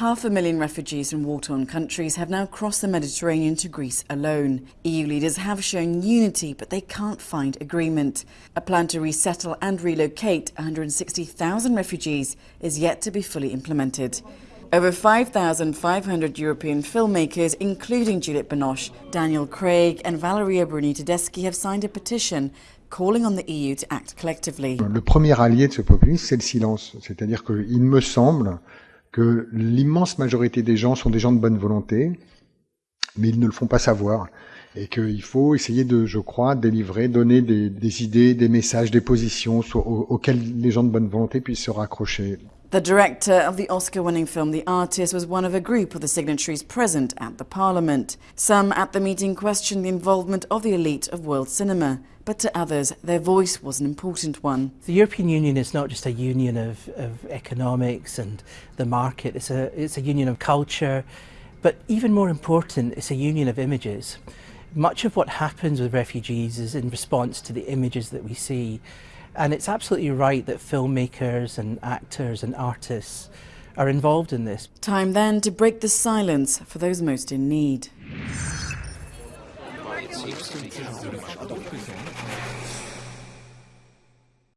Half a million refugees from war-torn countries have now crossed the Mediterranean to Greece alone. EU leaders have shown unity, but they can't find agreement. A plan to resettle and relocate 160,000 refugees is yet to be fully implemented. Over 5,500 European filmmakers, including Juliette Binoche, Daniel Craig and Valeria Bruni Tedeschi have signed a petition calling on the EU to act collectively. Le premier allié de ce populisme, c'est le silence. C'est-à-dire qu'il me semble que l'immense majorité des gens sont des gens de bonne volonté, mais ils ne le font pas savoir. Et qu'il faut essayer de, je crois, délivrer, donner des, idées, des messages, des positions auxquelles les gens de bonne volonté puissent se raccrocher. The director of the Oscar-winning film The Artist was one of a group of the signatories present at the parliament. Some at the meeting questioned the involvement of the elite of world cinema, but to others their voice was an important one. The European Union is not just a union of, of economics and the market, it's a, it's a union of culture, but even more important, it's a union of images. Much of what happens with refugees is in response to the images that we see. And it's absolutely right that filmmakers and actors and artists are involved in this. Time then to break the silence for those most in need.